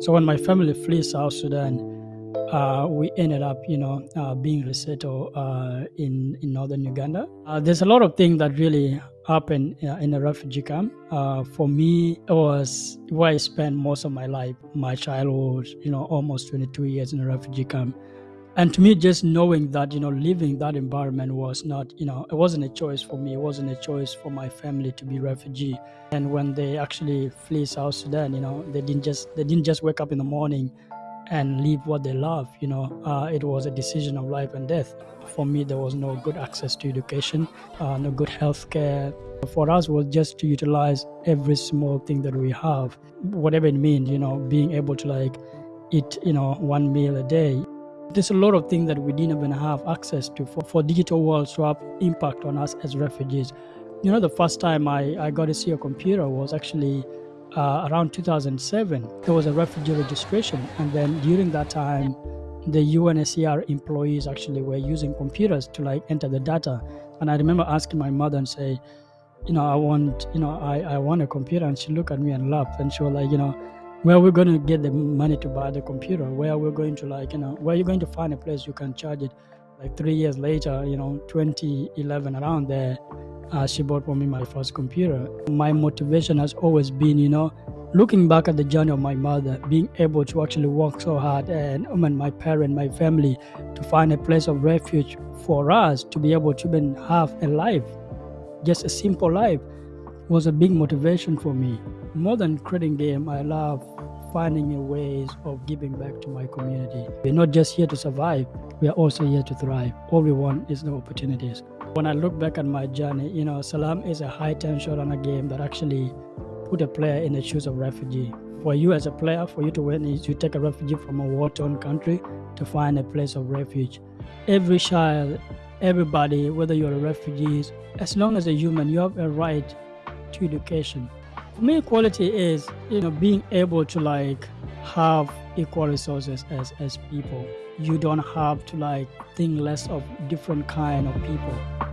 So when my family flee South Sudan, uh, we ended up, you know, uh, being resettled uh, in in northern Uganda. Uh, there's a lot of things that really happened uh, in a refugee camp. Uh, for me, it was where I spent most of my life, my childhood, you know, almost 22 years in a refugee camp. And to me, just knowing that, you know, living that environment was not, you know, it wasn't a choice for me. It wasn't a choice for my family to be refugee. And when they actually flee South Sudan, you know, they didn't just they didn't just wake up in the morning and leave what they love. You know, uh, it was a decision of life and death. For me, there was no good access to education, uh, no good health care. For us, was just to utilize every small thing that we have, whatever it means. You know, being able to like eat, you know, one meal a day. There's a lot of things that we didn't even have access to for, for digital world to have impact on us as refugees. You know, the first time I, I got to see a computer was actually uh, around 2007, there was a refugee registration. And then during that time, the UNHCR employees actually were using computers to like enter the data. And I remember asking my mother and say, you know, I want, you know, I, I want a computer. And she looked at me and laughed. And she was like, you know, where we're going to get the money to buy the computer? Where we're going to like, you know, where you're you going to find a place you can charge it? Like three years later, you know, 2011 around there, uh, she bought for me my first computer. My motivation has always been, you know, looking back at the journey of my mother, being able to actually work so hard and, um, and my parent, my family, to find a place of refuge for us to be able to even have a life, just a simple life, was a big motivation for me. More than creating game, I love finding new ways of giving back to my community. We're not just here to survive, we are also here to thrive. All we want is the opportunities. When I look back at my journey, you know, Salaam is a high tension on a game that actually put a player in the shoes of refugee. For you as a player, for you to win is you take a refugee from a war-torn country to find a place of refuge. Every child, everybody, whether you're a refugee, as long as a human, you have a right to education. For me, equality is, you know, being able to like have equal resources as, as people. You don't have to like think less of different kind of people.